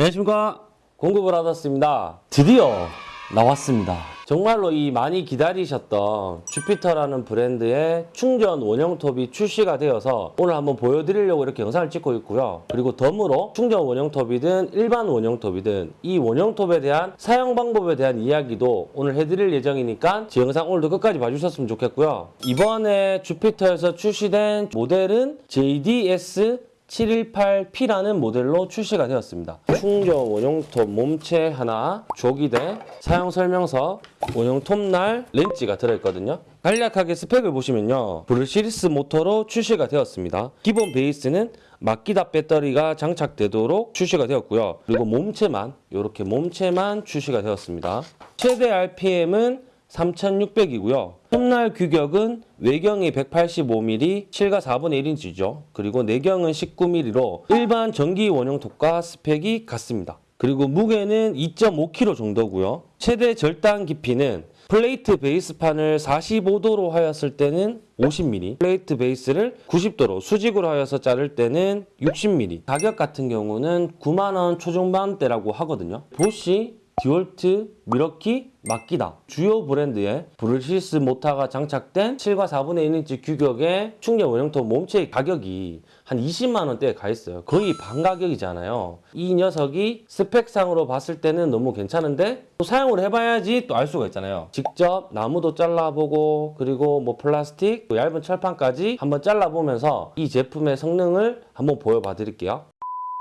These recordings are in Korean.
안녕하십니까 공급을 받았습니다. 드디어 나왔습니다. 정말로 이 많이 기다리셨던 주피터라는 브랜드의 충전 원형 톱이 출시가 되어서 오늘 한번 보여드리려고 이렇게 영상을 찍고 있고요. 그리고 덤으로 충전 원형 톱이든 일반 원형 톱이든 이 원형 톱에 대한 사용 방법에 대한 이야기도 오늘 해드릴 예정이니까 제 영상 오늘도 끝까지 봐주셨으면 좋겠고요. 이번에 주피터에서 출시된 모델은 JDS 718P라는 모델로 출시가 되었습니다. 충전 원형톱 몸체 하나, 조기대, 사용 설명서, 원형톱 날 렌치가 들어있거든요. 간략하게 스펙을 보시면요. brushless 모터로 출시가 되었습니다. 기본 베이스는 마키다 배터리가 장착되도록 출시가 되었고요. 그리고 몸체만 이렇게 몸체만 출시가 되었습니다. 최대 RPM은 3600이고요. 톱날 규격은 외경이 185mm, 7과 4분의 1인치죠. 그리고 내경은 19mm로 일반 전기 원형 톱과 스펙이 같습니다. 그리고 무게는 2.5kg 정도고요. 최대 절단 깊이는 플레이트 베이스판을 45도로 하였을 때는 50mm, 플레이트 베이스를 90도로 수직으로 하여서 자를 때는 60mm. 가격 같은 경우는 9만원 초중반대라고 하거든요. 보쉬 디월트, 밀워키, 마키다 주요 브랜드의 brushless 모터가 장착된 7과 4분의 1인치 규격의 충전 원형톱 몸체의 가격이 한 20만 원대에 가 있어요. 거의 반 가격이잖아요. 이 녀석이 스펙상으로 봤을 때는 너무 괜찮은데 또 사용을 해봐야지 또 알 수가 있잖아요. 직접 나무도 잘라보고 그리고 뭐 플라스틱, 또 얇은 철판까지 한번 잘라보면서 이 제품의 성능을 한번 보여봐 드릴게요.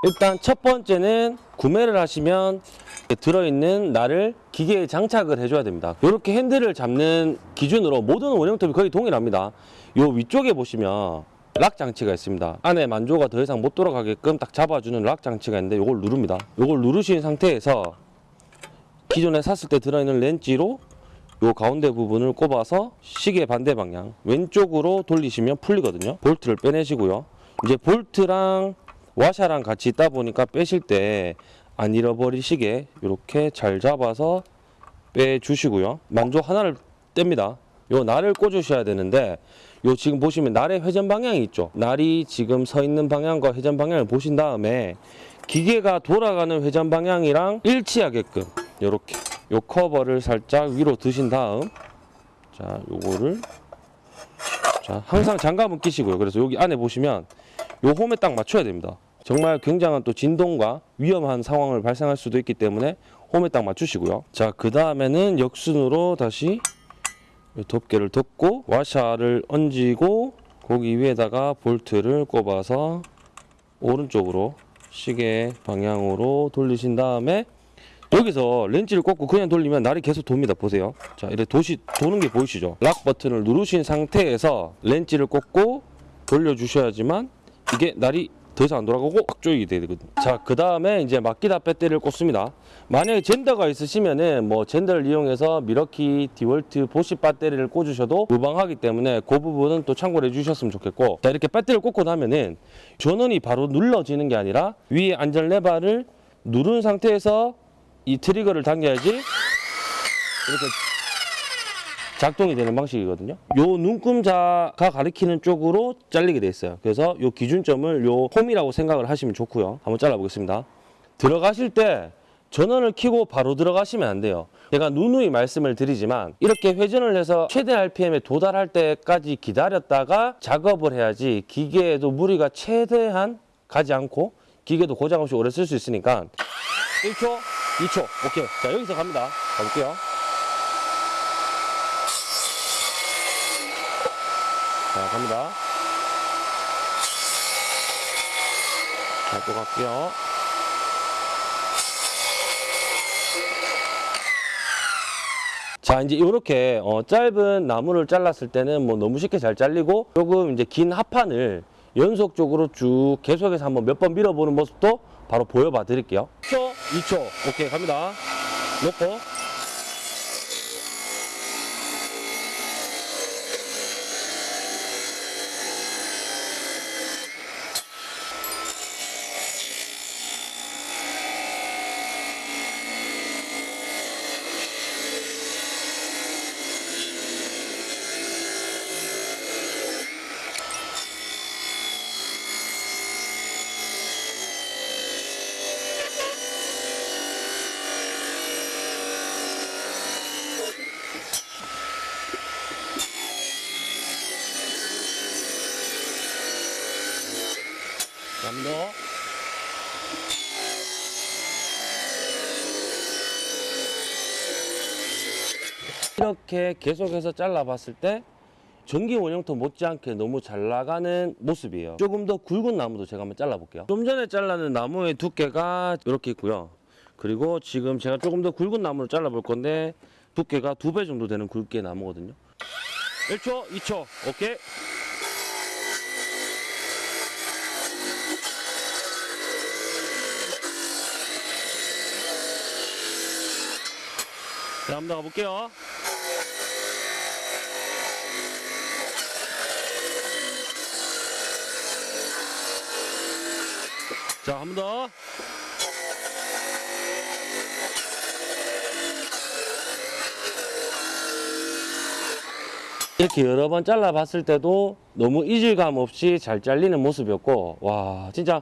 일단 첫 번째는 구매를 하시면 들어있는 날을 기계에 장착을 해줘야 됩니다. 이렇게 핸들을 잡는 기준으로 모든 원형톱이 거의 동일합니다. 요 위쪽에 보시면 락 장치가 있습니다. 안에 만조가 더 이상 못 돌아가게끔 딱 잡아주는 락 장치가 있는데 이걸 누릅니다. 이걸 누르신 상태에서 기존에 샀을 때 들어있는 렌치로 요 가운데 부분을 꼽아서 시계 반대 방향 왼쪽으로 돌리시면 풀리거든요. 볼트를 빼내시고요. 이제 볼트랑 와샤랑 같이 있다 보니까 빼실 때 안 잃어버리시게 이렇게 잘 잡아서 빼주시고요. 만조 하나를 뗍니다. 요 날을 꽂으셔야 되는데 요 지금 보시면 날의 회전 방향이 있죠. 날이 지금 서 있는 방향과 회전 방향을 보신 다음에 기계가 돌아가는 회전 방향이랑 일치하게끔 요렇게 요 커버를 살짝 위로 드신 다음 자 요거를 자 항상 장갑은 끼시고요. 그래서 여기 안에 보시면 요 홈에 딱 맞춰야 됩니다. 정말 굉장한 또 진동과 위험한 상황을 발생할 수도 있기 때문에 홈에 딱 맞추시고요. 자, 그 다음에는 역순으로 다시 이 덮개를 덮고 와샤를 얹고 거기 위에다가 볼트를 꼽아서 오른쪽으로 시계 방향으로 돌리신 다음에 여기서 렌치를 꽂고 그냥 돌리면 날이 계속 돕니다. 보세요. 자, 이렇게 도시, 도는 게 보이시죠? 락 버튼을 누르신 상태에서 렌치를 꽂고 돌려주셔야지만 이게 날이 더 이상 안 돌아가고 꽉 조이게 되거든요. 자, 그 다음에 이제 마키다 배터리를 꽂습니다. 만약에 젠더가 있으시면은 뭐 젠더를 이용해서 밀워키, 디월트, 보쉬 배터리를 꽂으셔도 무방하기 때문에 그 부분은 또 참고를 해주셨으면 좋겠고 자, 이렇게 배터리를 꽂고 나면은 전원이 바로 눌러지는 게 아니라 위에 안전 레버를 누른 상태에서 이 트리거를 당겨야지 이렇게 작동이 되는 방식이거든요. 요 눈금자가 가리키는 쪽으로 잘리게 돼 있어요. 그래서 요 기준점을 요 홈이라고 생각을 하시면 좋고요. 한번 잘라 보겠습니다. 들어가실 때 전원을 켜고 바로 들어가시면 안 돼요. 제가 누누이 말씀을 드리지만 이렇게 회전을 해서 최대 RPM에 도달할 때까지 기다렸다가 작업을 해야지 기계에도 무리가 최대한 가지 않고 기계도 고장 없이 오래 쓸 수 있으니까 1초, 2초, 오케이. 자 여기서 갑니다. 가볼게요. 자, 갑니다. 자, 또 갈게요. 자, 이제 이렇게 어, 짧은 나무를 잘랐을 때는 뭐 너무 쉽게 잘 잘리고 조금 이제 긴 합판을 연속적으로 쭉 계속해서 한번 몇 번 밀어보는 모습도 바로 보여봐 드릴게요. 1초, 2초. 오케이, 갑니다. 놓고. 이렇게 계속해서 잘라봤을 때 전기 원형토 못지않게 너무 잘 나가는 모습이에요. 조금 더 굵은 나무도 제가 한번 잘라볼게요. 좀 전에 잘라는 나무의 두께가 이렇게 있고요. 그리고 지금 제가 조금 더 굵은 나무를 잘라볼 건데 두께가 두 배 정도 되는 굵기의 나무거든요. 1초, 2초, 오케이. 자, 한번 더 가볼게요. 자, 한 번 더. 이렇게 여러 번 잘라봤을 때도 너무 이질감 없이 잘 잘리는 모습이었고 와 진짜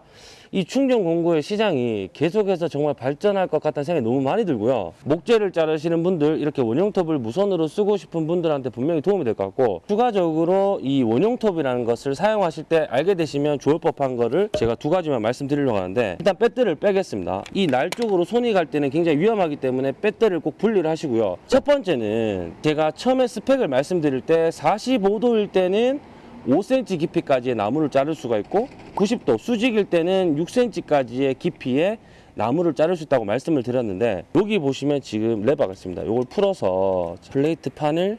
이 충전 공구의 시장이 계속해서 정말 발전할 것 같다는 생각이 너무 많이 들고요. 목재를 자르시는 분들 이렇게 원형톱을 무선으로 쓰고 싶은 분들한테 분명히 도움이 될 것 같고 추가적으로 이 원형톱이라는 것을 사용하실 때 알게 되시면 좋을 법한 거를 제가 두 가지만 말씀드리려고 하는데 일단 배터리를 빼겠습니다. 이 날 쪽으로 손이 갈 때는 굉장히 위험하기 때문에 배터리를 꼭 분리를 하시고요. 첫 번째는 제가 처음에 스펙을 말씀드릴 때 45도일 때는 5cm 깊이까지의 나무를 자를 수가 있고 90도 수직일 때는 6cm까지의 깊이의 나무를 자를 수 있다고 말씀을 드렸는데 여기 보시면 지금 레버가 있습니다. 이걸 풀어서 플레이트 판을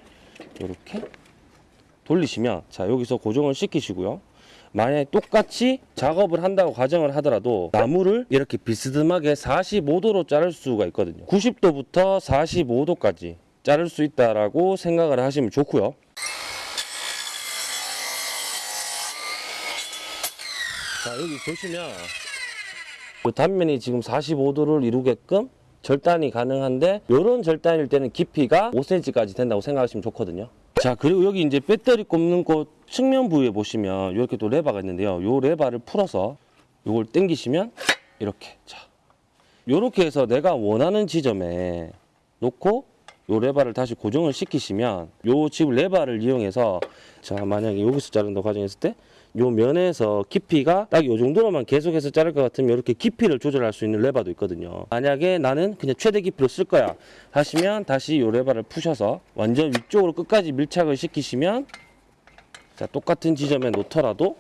이렇게 돌리시면 자 여기서 고정을 시키시고요. 만약에 똑같이 작업을 한다고 가정을 하더라도 나무를 이렇게 비스듬하게 45도로 자를 수가 있거든요. 90도부터 45도까지 자를 수 있다라고 생각을 하시면 좋고요. 여기 보시면 이 단면이 지금 45도를 이루게끔 절단이 가능한데 이런 절단일 때는 깊이가 5cm까지 된다고 생각하시면 좋거든요. 자 그리고 여기 이제 배터리 꼽는 곳 측면 부위에 보시면 이렇게 또 레바가 있는데요. 요 레바를 풀어서 요걸 당기시면 이렇게. 자 요렇게 해서 내가 원하는 지점에 놓고 요 레바를 다시 고정을 시키시면 요 지금 레바를 이용해서 자 만약에 여기서 자른다고 가정했을 때 요 면에서 깊이가 딱 요 정도로만 계속해서 자를 것 같으면 이렇게 깊이를 조절할 수 있는 레바도 있거든요. 만약에 나는 그냥 최대 깊이로 쓸 거야. 하시면 다시 요 레바를 푸셔서 완전 위쪽으로 끝까지 밀착을 시키시면 자 똑같은 지점에 놓더라도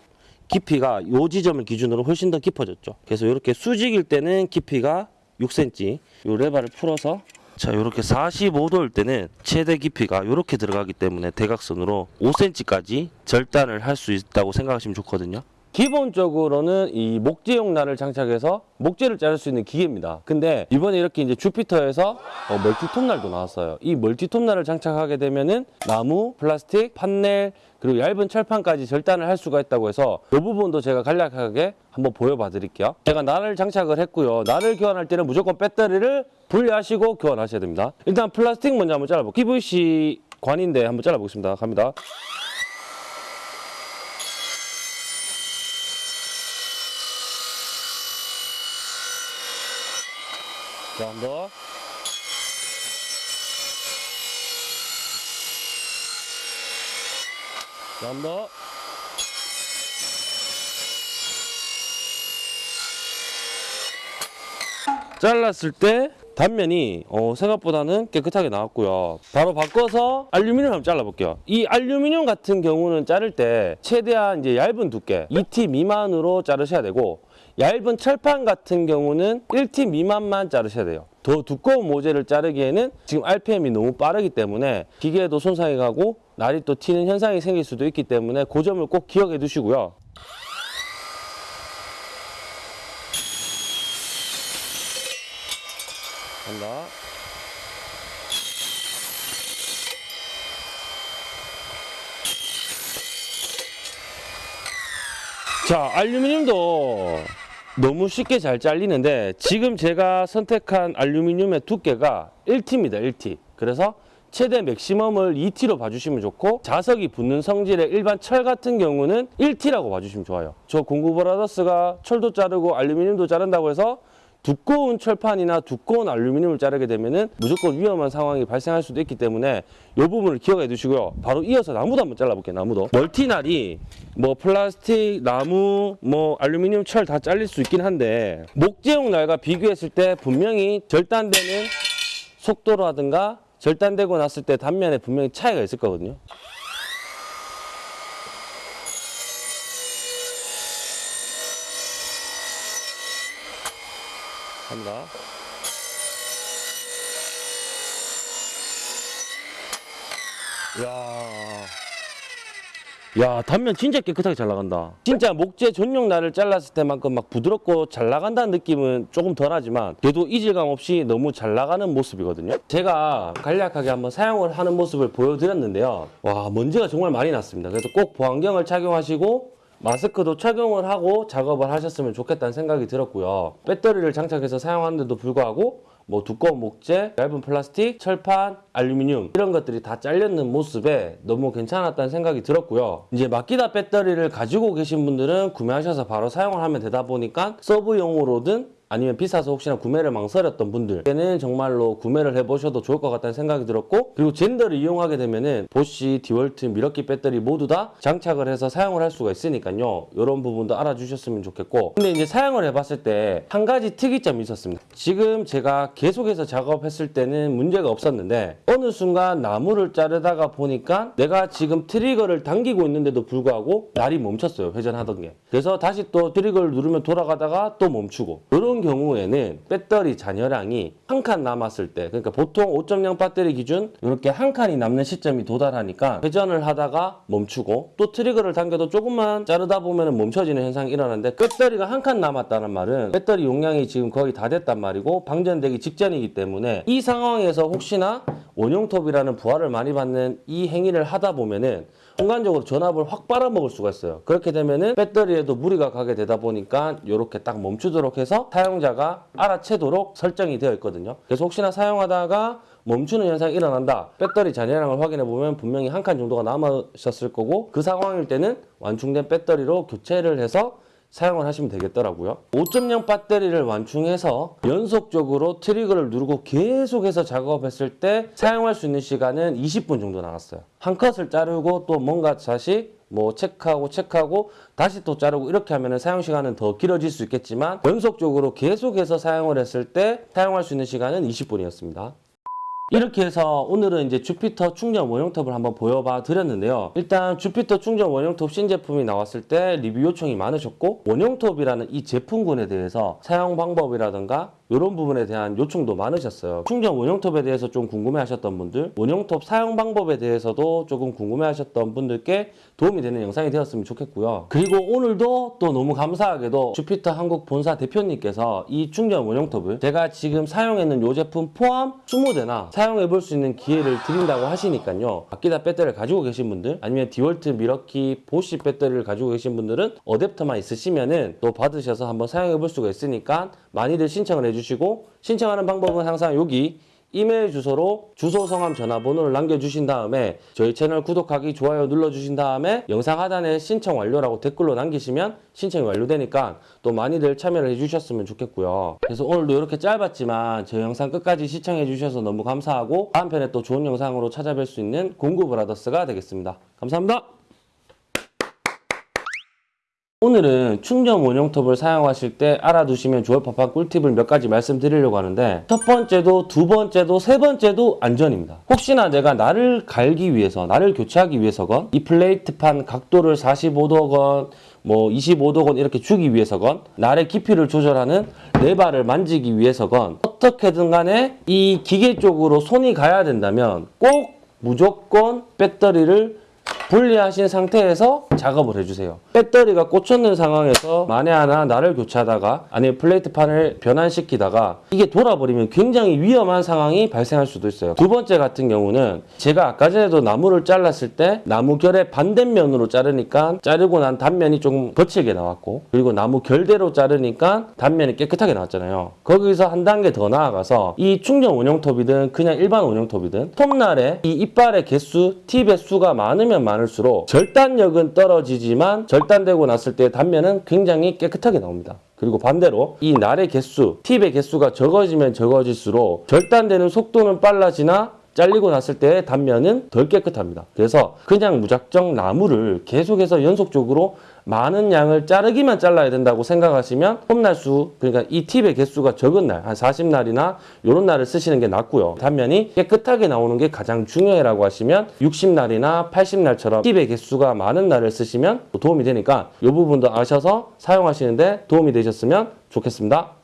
깊이가 요 지점을 기준으로 훨씬 더 깊어졌죠. 그래서 이렇게 수직일 때는 깊이가 6cm 요 레바를 풀어서 자 이렇게 45도일 때는 최대 깊이가 이렇게 들어가기 때문에 대각선으로 5cm까지 절단을 할 수 있다고 생각하시면 좋거든요. 기본적으로는 이 목재용 날을 장착해서 목재를 자를 수 있는 기계입니다. 근데 이번에 이렇게 이제 주피터에서 어, 멀티톱 날도 나왔어요. 이 멀티톱 날을 장착하게 되면은 나무, 플라스틱, 판넬 그리고 얇은 철판까지 절단을 할 수가 있다고 해서 이 부분도 제가 간략하게 한번 보여봐 드릴게요. 제가 날을 장착을 했고요. 날을 교환할 때는 무조건 배터리를 분리하시고 교환하셔야 됩니다 일단 플라스틱 먼저 한번 잘라볼게요 PVC 관인데 한번 잘라보겠습니다 갑니다 자, 한 번. 자, 한 번. 잘랐을 때 단면이 어, 생각보다는 깨끗하게 나왔고요. 바로 바꿔서 알루미늄 한번 잘라볼게요. 이 알루미늄 같은 경우는 자를 때 최대한 이제 얇은 두께 2T 미만으로 자르셔야 되고 얇은 철판 같은 경우는 1T 미만만 자르셔야 돼요. 더 두꺼운 모재를 자르기에는 지금 RPM이 너무 빠르기 때문에 기계에도 손상이 가고 날이 또 튀는 현상이 생길 수도 있기 때문에 그 점을 꼭 기억해 두시고요. 간다. 자, 알루미늄도 너무 쉽게 잘 잘리는데 지금 제가 선택한 알루미늄의 두께가 1T입니다. 1T. 그래서 최대 맥시멈을 2T로 봐주시면 좋고 자석이 붙는 성질의 일반 철 같은 경우는 1T라고 봐주시면 좋아요. 저 공구 브라더스가 철도 자르고 알루미늄도 자른다고 해서 두꺼운 철판이나 두꺼운 알루미늄을 자르게 되면은 무조건 위험한 상황이 발생할 수도 있기 때문에 이 부분을 기억해 두시고요. 바로 이어서 나무도 한번 잘라볼게요. 나무도. 멀티날이 뭐 플라스틱, 나무, 뭐 알루미늄, 철 다 잘릴 수 있긴 한데 목재용 날과 비교했을 때 분명히 절단되는 속도라든가 절단되고 났을 때 단면에 분명히 차이가 있을 거거든요. 갑니다. 야. 야, 단면 진짜 깨끗하게 잘 나간다. 진짜 목재 전용 날을 잘랐을 때만큼 막 부드럽고 잘 나간다는 느낌은 조금 덜하지만 그래도 이질감 없이 너무 잘 나가는 모습이거든요. 제가 간략하게 한번 사용을 하는 모습을 보여드렸는데요. 와, 먼지가 정말 많이 났습니다. 그래서 꼭 보안경을 착용하시고 마스크도 착용을 하고 작업을 하셨으면 좋겠다는 생각이 들었고요. 배터리를 장착해서 사용하는데도 불구하고 뭐 두꺼운 목재, 얇은 플라스틱, 철판, 알루미늄 이런 것들이 다 잘렸는 모습에 너무 괜찮았다는 생각이 들었고요. 이제 마키다 배터리를 가지고 계신 분들은 구매하셔서 바로 사용을 하면 되다 보니까 서브용으로든 아니면 비싸서 혹시나 구매를 망설였던 분들에는 정말로 구매를 해보셔도 좋을 것 같다는 생각이 들었고 그리고 젠더를 이용하게 되면은 보쉬, 디월트, 밀워키 배터리 모두 다 장착을 해서 사용을 할 수가 있으니까요. 이런 부분도 알아주셨으면 좋겠고. 근데 이제 사용을 해봤을 때 한 가지 특이점이 있었습니다. 지금 제가 계속해서 작업했을 때는 문제가 없었는데 어느 순간 나무를 자르다가 보니까 내가 지금 트리거를 당기고 있는데도 불구하고 날이 멈췄어요. 회전하던 게. 그래서 다시 또 트리거를 누르면 돌아가다가 또 멈추고. 이런 경우에는 배터리 잔여량이 한 칸 남았을 때 그러니까 보통 5.0 배터리 기준 이렇게 한 칸이 남는 시점이 도달하니까 회전을 하다가 멈추고 또 트리거를 당겨도 조금만 자르다 보면 멈춰지는 현상이 일어나는데 배터리가 한 칸 남았다는 말은 배터리 용량이 지금 거의 다 됐단 말이고 방전되기 직전이기 때문에 이 상황에서 혹시나 원용톱이라는 부하를 많이 받는 이 행위를 하다 보면은 순간적으로 전압을 확 빨아먹을 수가 있어요. 그렇게 되면은 배터리에도 무리가 가게 되다 보니까 이렇게 딱 멈추도록 해서 사용자가 알아채도록 설정이 되어 있거든요. 그래서 혹시나 사용하다가 멈추는 현상이 일어난다. 배터리 잔여량을 확인해 보면 분명히 한 칸 정도가 남으셨을 거고 그 상황일 때는 완충된 배터리로 교체를 해서 사용을 하시면 되겠더라고요. 5.0 배터리를 완충해서 연속적으로 트리거를 누르고 계속해서 작업했을 때 사용할 수 있는 시간은 20분 정도 나왔어요. 한 컷을 자르고 또 뭔가 다시 뭐 체크하고 체크하고 다시 또 자르고 이렇게 하면 사용 시간은 더 길어질 수 있겠지만 연속적으로 계속해서 사용을 했을 때 사용할 수 있는 시간은 20분이었습니다. 이렇게 해서 오늘은 이제 주피터 충전 원형톱을 한번 보여봐 드렸는데요. 일단 주피터 충전 원형톱 신제품이 나왔을 때 리뷰 요청이 많으셨고 원형톱이라는 이 제품군에 대해서 사용 방법이라든가 이런 부분에 대한 요청도 많으셨어요. 충전 원형톱에 대해서 좀 궁금해 하셨던 분들, 원형톱 사용 방법에 대해서도 조금 궁금해 하셨던 분들께 도움이 되는 영상이 되었으면 좋겠고요. 그리고 오늘도 또 너무 감사하게도 주피터 한국 본사 대표님께서 이 충전 원형톱을 제가 지금 사용했는 이 제품 포함 20대나 사용해 볼 수 있는 기회를 드린다고 하시니까요. 마끼다 배터리를 가지고 계신 분들 아니면 디월트 밀워키 보쉬 배터리를 가지고 계신 분들은 어댑터만 있으시면 은 또 받으셔서 한번 사용해 볼 수가 있으니까 많이들 신청을 해주 시고 신청하는 방법은 항상 여기 이메일 주소로 주소, 성함, 전화번호를 남겨주신 다음에 저희 채널 구독하기, 좋아요 눌러주신 다음에 영상 하단에 신청 완료라고 댓글로 남기시면 신청이 완료되니까 또 많이들 참여를 해주셨으면 좋겠고요. 그래서 오늘도 이렇게 짧았지만 저희 영상 끝까지 시청해주셔서 너무 감사하고 다음 편에 또 좋은 영상으로 찾아뵐 수 있는 공구브라더스가 되겠습니다. 감사합니다. 오늘은 충전 원용톱을 사용하실 때 알아두시면 좋을 법한 꿀팁을 몇 가지 말씀드리려고 하는데 첫 번째도 두 번째도 세 번째도 안전입니다. 혹시나 내가 나를 갈기 위해서 나를 교체하기 위해서건 이 플레이트판 각도를 45도건 뭐 25도건 이렇게 주기 위해서건 날의 깊이를 조절하는 레바를 만지기 위해서건 어떻게든 간에 이 기계 쪽으로 손이 가야 된다면 꼭 무조건 배터리를 분리하신 상태에서 작업을 해주세요. 배터리가 꽂혔는 상황에서 만에 하나 나를 교체하다가 아니면 플레이트판을 변환시키다가 이게 돌아버리면 굉장히 위험한 상황이 발생할 수도 있어요. 두 번째 같은 경우는 제가 아까 전에도 나무를 잘랐을 때 나무 결의 반대면으로 자르니까 자르고 난 단면이 조금 거칠게 나왔고 그리고 나무 결대로 자르니까 단면이 깨끗하게 나왔잖아요. 거기서 한 단계 더 나아가서 이 충전 원용톱이든 그냥 일반 원용톱이든 톱날에 이 이빨의 개수, 팁의 수가 많으면 많을수록 절단력은 떨어지지만 절단되고 났을 때 단면은 굉장히 깨끗하게 나옵니다. 그리고 반대로 이 날의 개수, 팁의 개수가 적어지면 적어질수록 절단되는 속도는 빨라지나 잘리고 났을 때 단면은 덜 깨끗합니다. 그래서 그냥 무작정 나무를 계속해서 연속적으로 많은 양을 자르기만 잘라야 된다고 생각하시면 홈날수 그러니까 이 팁의 개수가 적은 날 한 40날이나 이런 날을 쓰시는 게 낫고요. 단면이 깨끗하게 나오는 게 가장 중요해라고 하시면 60날이나 80날처럼 팁의 개수가 많은 날을 쓰시면 도움이 되니까 이 부분도 아셔서 사용하시는데 도움이 되셨으면 좋겠습니다.